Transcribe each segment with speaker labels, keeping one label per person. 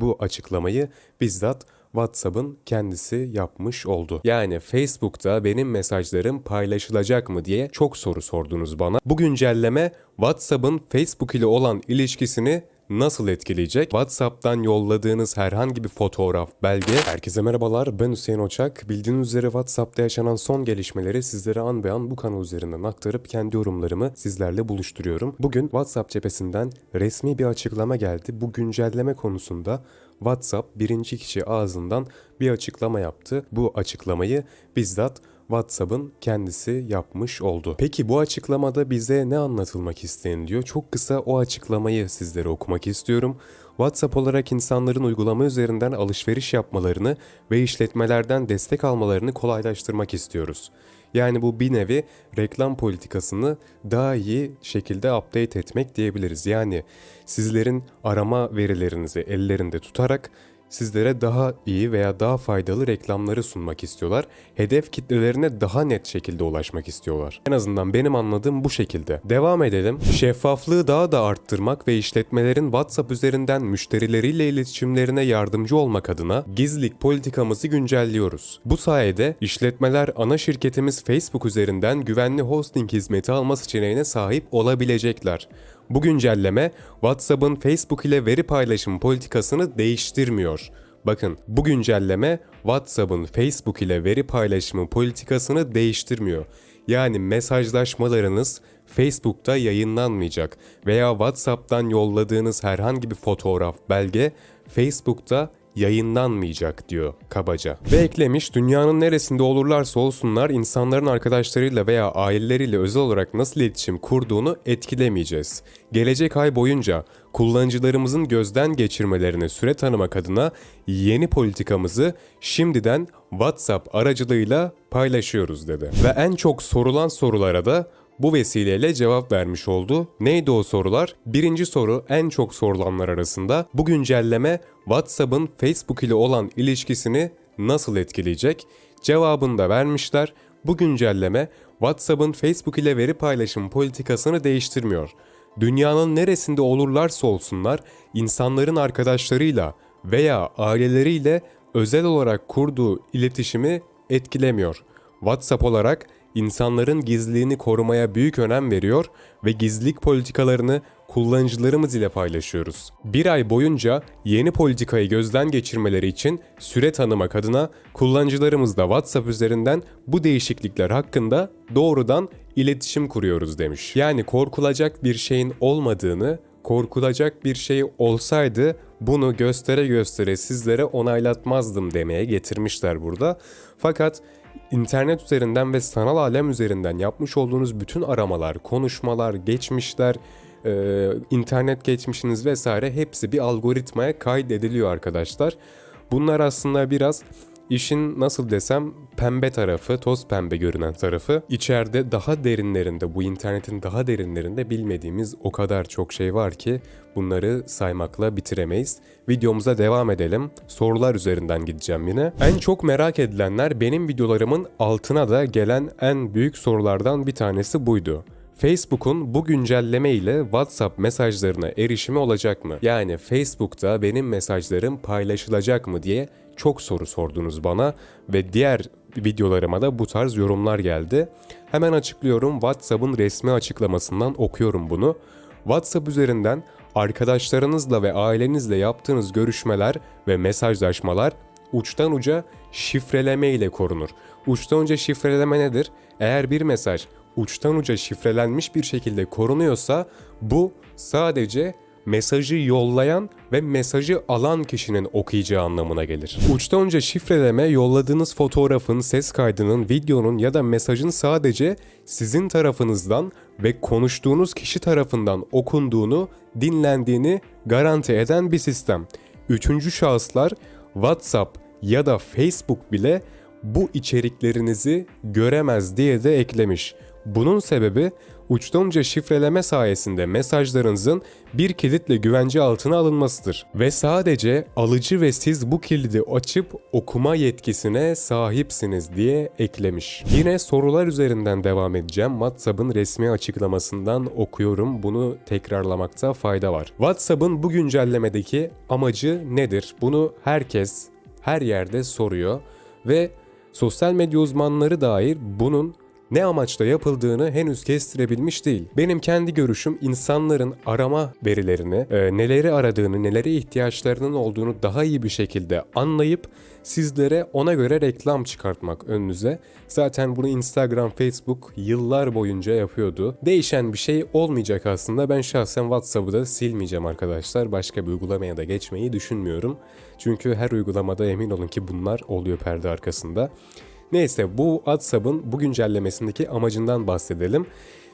Speaker 1: Bu açıklamayı bizzat WhatsApp'ın kendisi yapmış oldu. Yani Facebook'ta benim mesajlarım paylaşılacak mı diye çok soru sordunuz bana. Bu güncelleme WhatsApp'ın Facebook ile olan ilişkisini nasıl etkileyecek? WhatsApp'tan yolladığınız herhangi bir fotoğraf, belge. Herkese merhabalar ben Hüseyin Oçak. Bildiğiniz üzere WhatsApp'ta yaşanan son gelişmeleri sizlere an be an bu kanal üzerinden aktarıp kendi yorumlarımı sizlerle buluşturuyorum. Bugün WhatsApp cephesinden resmi bir açıklama geldi. Bu güncelleme konusunda WhatsApp birinci kişi ağzından bir açıklama yaptı. Bu açıklamayı bizzat WhatsApp'ın kendisi yapmış oldu. Peki bu açıklamada bize ne anlatılmak isteniliyor? Çok kısa o açıklamayı sizlere okumak istiyorum. WhatsApp olarak insanların uygulama üzerinden alışveriş yapmalarını ve işletmelerden destek almalarını kolaylaştırmak istiyoruz. Yani bu bir nevi reklam politikasını daha iyi şekilde update etmek diyebiliriz. Yani sizlerin arama verilerinizi ellerinde tutarak sizlere daha iyi veya daha faydalı reklamları sunmak istiyorlar. Hedef kitlelerine daha net şekilde ulaşmak istiyorlar. En azından benim anladığım bu şekilde. Devam edelim. Şeffaflığı daha da arttırmak ve işletmelerin WhatsApp üzerinden müşterileriyle iletişimlerine yardımcı olmak adına gizlilik politikamızı güncelliyoruz. Bu sayede işletmeler ana şirketimiz Facebook üzerinden güvenli hosting hizmeti alma seçeneğine sahip olabilecekler. Bu güncelleme WhatsApp'ın Facebook ile veri paylaşım politikasını değiştirmiyor. Bakın bu güncelleme WhatsApp'ın Facebook ile veri paylaşımı politikasını değiştirmiyor. Yani mesajlaşmalarınız Facebook'ta yayınlanmayacak veya WhatsApp'tan yolladığınız herhangi bir fotoğraf, belge Facebook'ta yayınlanmayacak diyor kabaca. Ve eklemiş dünyanın neresinde olurlarsa olsunlar insanların arkadaşlarıyla veya aileleriyle özel olarak nasıl iletişim kurduğunu etkilemeyeceğiz. Gelecek ay boyunca kullanıcılarımızın gözden geçirmelerine süre tanımak adına yeni politikamızı şimdiden WhatsApp aracılığıyla paylaşıyoruz dedi. Ve en çok sorulan sorulara da bu vesileyle cevap vermiş oldu. Neydi o sorular? Birinci soru en çok sorulanlar arasında bu güncelleme WhatsApp'ın Facebook ile olan ilişkisini nasıl etkileyecek? Cevabını da vermişler. Bu güncelleme WhatsApp'ın Facebook ile veri paylaşım politikasını değiştirmiyor. Dünyanın neresinde olurlarsa olsunlar insanların arkadaşlarıyla veya aileleriyle özel olarak kurduğu iletişimi etkilemiyor. WhatsApp olarak insanların gizliliğini korumaya büyük önem veriyor ve gizlilik politikalarını kullanıcılarımız ile paylaşıyoruz. Bir ay boyunca yeni politikayı gözden geçirmeleri için süre tanımak adına kullanıcılarımızla WhatsApp üzerinden bu değişiklikler hakkında doğrudan iletişim kuruyoruz demiş. Yani korkulacak bir şeyin olmadığını, korkulacak bir şey olsaydı bunu göstere göstere sizlere onaylatmazdım demeye getirmişler burada. Fakat internet üzerinden ve sanal alem üzerinden yapmış olduğunuz bütün aramalar, konuşmalar, geçmişler, e, internet geçmişiniz vesaire hepsi bir algoritmaya kaydediliyor arkadaşlar. Bunlar aslında biraz İşin nasıl desem pembe tarafı, toz pembe görünen tarafı. İçeride daha derinlerinde, bu internetin daha derinlerinde bilmediğimiz o kadar çok şey var ki bunları saymakla bitiremeyiz. Videomuza devam edelim. Sorular üzerinden gideceğim yine. En çok merak edilenler benim videolarımın altına da gelen en büyük sorulardan bir tanesi buydu. Facebook'un bu güncelleme ile WhatsApp mesajlarına erişimi olacak mı? Yani Facebook'ta benim mesajlarım paylaşılacak mı diye çok soru sordunuz bana ve diğer videolarıma da bu tarz yorumlar geldi. Hemen açıklıyorum WhatsApp'ın resmi açıklamasından okuyorum bunu. WhatsApp üzerinden arkadaşlarınızla ve ailenizle yaptığınız görüşmeler ve mesajlaşmalar uçtan uca şifreleme ile korunur. Uçtan uca şifreleme nedir? Eğer bir mesaj uçtan uca şifrelenmiş bir şekilde korunuyorsa bu sadece mesajı yollayan ve mesajı alan kişinin okuyacağı anlamına gelir. Uçtan önce şifreleme yolladığınız fotoğrafın, ses kaydının, videonun ya da mesajın sadece sizin tarafınızdan ve konuştuğunuz kişi tarafından okunduğunu, dinlendiğini garanti eden bir sistem. Üçüncü şahıslar WhatsApp ya da Facebook bile bu içeriklerinizi göremez diye de eklemiş. Bunun sebebi uçtan uca şifreleme sayesinde mesajlarınızın bir kilitle güvence altına alınmasıdır. Ve sadece alıcı ve siz bu kilidi açıp okuma yetkisine sahipsiniz diye eklemiş. Yine sorular üzerinden devam edeceğim. WhatsApp'ın resmi açıklamasından okuyorum. Bunu tekrarlamakta fayda var. WhatsApp'ın bu güncellemedeki amacı nedir? Bunu herkes her yerde soruyor ve sosyal medya uzmanları dair bunun ne amaçla yapıldığını henüz kestirebilmiş değil. Benim kendi görüşüm insanların arama verilerini, e, neleri aradığını, nelere ihtiyaçlarının olduğunu daha iyi bir şekilde anlayıp sizlere ona göre reklam çıkartmak önünüze. Zaten bunu Instagram, Facebook yıllar boyunca yapıyordu. Değişen bir şey olmayacak aslında. Ben şahsen WhatsApp'ı da silmeyeceğim arkadaşlar. Başka bir uygulamaya da geçmeyi düşünmüyorum. Çünkü her uygulamada emin olun ki bunlar oluyor perde arkasında. Neyse bu WhatsApp'ın bu güncellemesindeki amacından bahsedelim.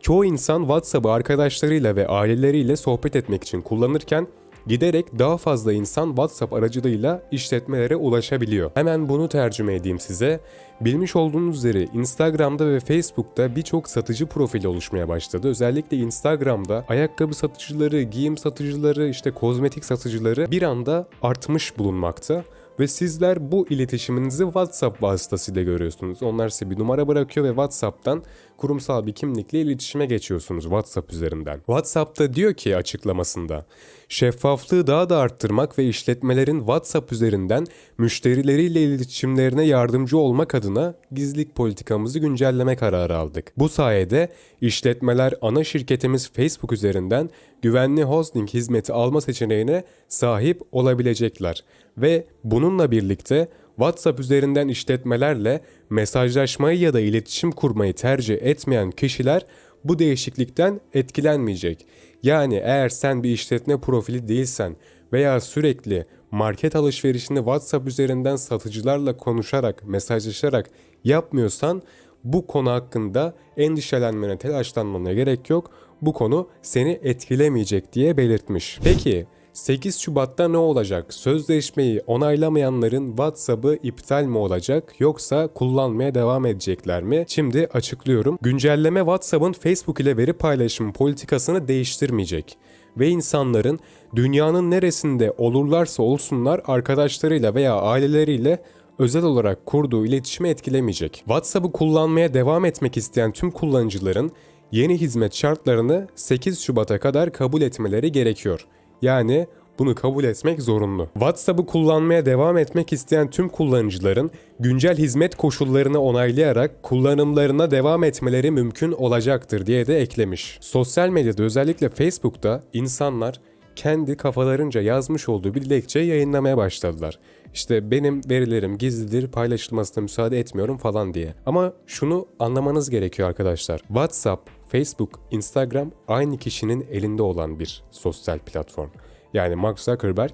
Speaker 1: Çoğu insan WhatsApp'ı arkadaşlarıyla ve aileleriyle sohbet etmek için kullanırken giderek daha fazla insan WhatsApp aracılığıyla işletmelere ulaşabiliyor. Hemen bunu tercüme edeyim size. Bilmiş olduğunuz üzere Instagram'da ve Facebook'ta birçok satıcı profili oluşmaya başladı. Özellikle Instagram'da ayakkabı satıcıları, giyim satıcıları, işte kozmetik satıcıları bir anda artmış bulunmakta ve sizler bu iletişiminizi WhatsApp vasıtasıyla görüyorsunuz. Onlar size bir numara bırakıyor ve WhatsApp'tan kurumsal bir kimlikle iletişime geçiyorsunuz WhatsApp üzerinden. WhatsApp'ta diyor ki açıklamasında şeffaflığı daha da arttırmak ve işletmelerin WhatsApp üzerinden müşterileriyle iletişimlerine yardımcı olmak adına gizlilik politikamızı güncelleme kararı aldık. Bu sayede işletmeler ana şirketimiz Facebook üzerinden güvenli hosting hizmeti alma seçeneğine sahip olabilecekler ve bununla birlikte WhatsApp üzerinden işletmelerle mesajlaşmayı ya da iletişim kurmayı tercih etmeyen kişiler bu değişiklikten etkilenmeyecek. Yani eğer sen bir işletme profili değilsen veya sürekli market alışverişini WhatsApp üzerinden satıcılarla konuşarak, mesajlaşarak yapmıyorsan bu konu hakkında endişelenmene, telaşlanmana gerek yok. Bu konu seni etkilemeyecek diye belirtmiş. Peki 8 Şubat'ta ne olacak? Sözleşmeyi onaylamayanların WhatsApp'ı iptal mi olacak yoksa kullanmaya devam edecekler mi? Şimdi açıklıyorum. Güncelleme WhatsApp'ın Facebook ile veri paylaşım politikasını değiştirmeyecek ve insanların dünyanın neresinde olurlarsa olsunlar arkadaşlarıyla veya aileleriyle özel olarak kurduğu iletişimi etkilemeyecek. WhatsApp'ı kullanmaya devam etmek isteyen tüm kullanıcıların yeni hizmet şartlarını 8 Şubat'a kadar kabul etmeleri gerekiyor. Yani bunu kabul etmek zorunlu. WhatsApp'ı kullanmaya devam etmek isteyen tüm kullanıcıların güncel hizmet koşullarını onaylayarak kullanımlarına devam etmeleri mümkün olacaktır diye de eklemiş. Sosyal medyada özellikle Facebook'ta insanlar kendi kafalarınca yazmış olduğu bir dilekçe yayınlamaya başladılar. İşte benim verilerim gizlidir, paylaşılmasına müsaade etmiyorum falan diye. Ama şunu anlamanız gerekiyor arkadaşlar. WhatsApp, Facebook, Instagram aynı kişinin elinde olan bir sosyal platform. Yani Mark Zuckerberg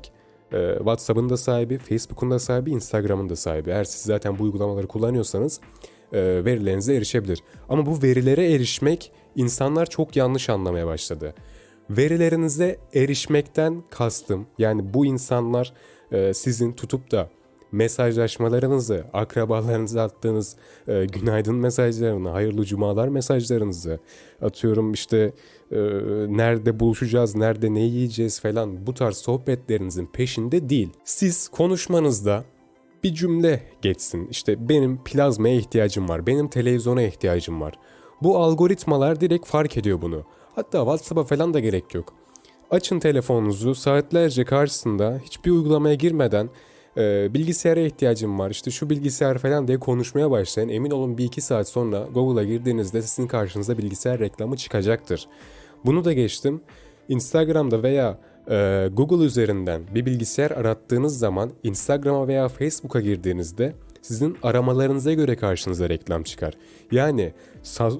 Speaker 1: e, WhatsApp'ın da sahibi, Facebook'un da sahibi, Instagram'ın da sahibi. Eğer siz zaten bu uygulamaları kullanıyorsanız e, verilerinize erişebilir. Ama bu verilere erişmek insanlar çok yanlış anlamaya başladı. Verilerinize erişmekten kastım yani bu insanlar e, sizin tutup da mesajlaşmalarınızı, akrabalarınıza attığınız e, günaydın mesajlarını, hayırlı cumalar mesajlarınızı atıyorum işte e, nerede buluşacağız, nerede ne yiyeceğiz falan bu tarz sohbetlerinizin peşinde değil. Siz konuşmanızda bir cümle geçsin. İşte benim plazmaya ihtiyacım var, benim televizyona ihtiyacım var. Bu algoritmalar direkt fark ediyor bunu. Hatta WhatsApp'a falan da gerek yok. Açın telefonunuzu saatlerce karşısında hiçbir uygulamaya girmeden e, bilgisayara ihtiyacım var işte şu bilgisayar falan diye konuşmaya başlayın. Emin olun bir iki saat sonra Google'a girdiğinizde sizin karşınıza bilgisayar reklamı çıkacaktır. Bunu da geçtim. Instagram'da veya e, Google üzerinden bir bilgisayar arattığınız zaman Instagram'a veya Facebook'a girdiğinizde sizin aramalarınıza göre karşınıza reklam çıkar. Yani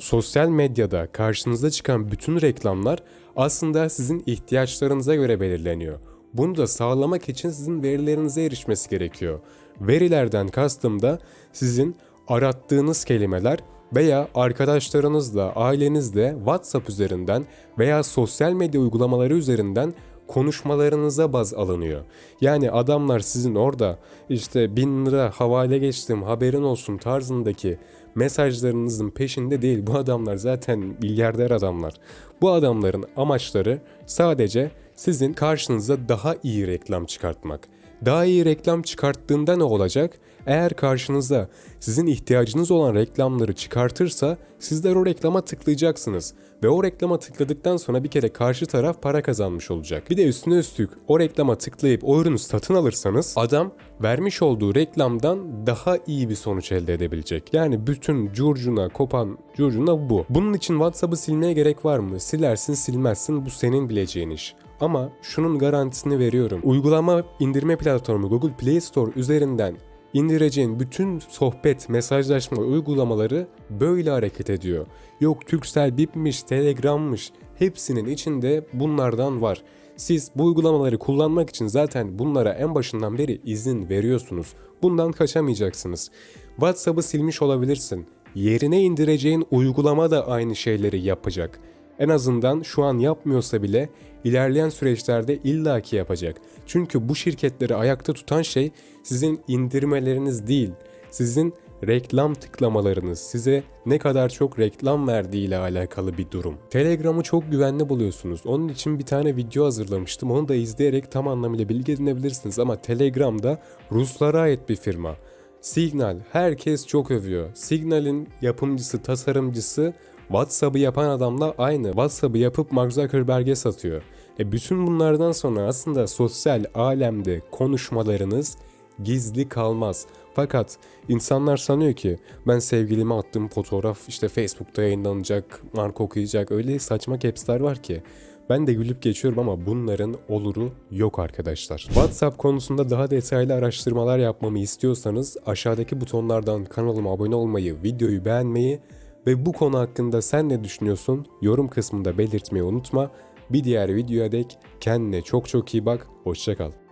Speaker 1: sosyal medyada karşınıza çıkan bütün reklamlar aslında sizin ihtiyaçlarınıza göre belirleniyor. Bunu da sağlamak için sizin verilerinize erişmesi gerekiyor. Verilerden kastım da sizin arattığınız kelimeler veya arkadaşlarınızla, ailenizle WhatsApp üzerinden veya sosyal medya uygulamaları üzerinden konuşmalarınıza baz alınıyor. Yani adamlar sizin orada işte bin lira havale geçtim haberin olsun tarzındaki mesajlarınızın peşinde değil. Bu adamlar zaten milyarder adamlar. Bu adamların amaçları sadece sizin karşınıza daha iyi reklam çıkartmak. Daha iyi reklam çıkarttığında ne olacak? Eğer karşınıza sizin ihtiyacınız olan reklamları çıkartırsa sizler o reklama tıklayacaksınız. Ve o reklama tıkladıktan sonra bir kere karşı taraf para kazanmış olacak. Bir de üstüne üstlük o reklama tıklayıp o ürünü satın alırsanız adam vermiş olduğu reklamdan daha iyi bir sonuç elde edebilecek. Yani bütün curcuna kopan curcuna bu. Bunun için WhatsApp'ı silmeye gerek var mı? Silersin silmezsin bu senin bileceğin iş. Ama şunun garantisini veriyorum. Uygulama indirme platformu Google Play Store üzerinden indireceğin bütün sohbet, mesajlaşma uygulamaları böyle hareket ediyor. Yok Turkcell, Bip'miş, Telegram'mış hepsinin içinde bunlardan var. Siz bu uygulamaları kullanmak için zaten bunlara en başından beri izin veriyorsunuz. Bundan kaçamayacaksınız. WhatsApp'ı silmiş olabilirsin. Yerine indireceğin uygulama da aynı şeyleri yapacak. En azından şu an yapmıyorsa bile ilerleyen süreçlerde illaki yapacak. Çünkü bu şirketleri ayakta tutan şey sizin indirmeleriniz değil, sizin reklam tıklamalarınız, size ne kadar çok reklam verdiği ile alakalı bir durum. Telegram'ı çok güvenli buluyorsunuz. Onun için bir tane video hazırlamıştım. Onu da izleyerek tam anlamıyla bilgi edinebilirsiniz ama Telegram'da Ruslara ait bir firma. Signal herkes çok övüyor. Signal'in yapımcısı, tasarımcısı WhatsApp'ı yapan adamla aynı. WhatsApp'ı yapıp Mark Zuckerberg'e satıyor. E bütün bunlardan sonra aslında sosyal alemde konuşmalarınız gizli kalmaz. Fakat insanlar sanıyor ki ben sevgilime attığım fotoğraf işte Facebook'ta yayınlanacak, marka okuyacak öyle saçma caps'ler var ki. Ben de gülüp geçiyorum ama bunların oluru yok arkadaşlar. WhatsApp konusunda daha detaylı araştırmalar yapmamı istiyorsanız aşağıdaki butonlardan kanalıma abone olmayı, videoyu beğenmeyi ve bu konu hakkında sen ne düşünüyorsun yorum kısmında belirtmeyi unutma. Bir diğer videoya dek kendine çok çok iyi bak, hoşçakal.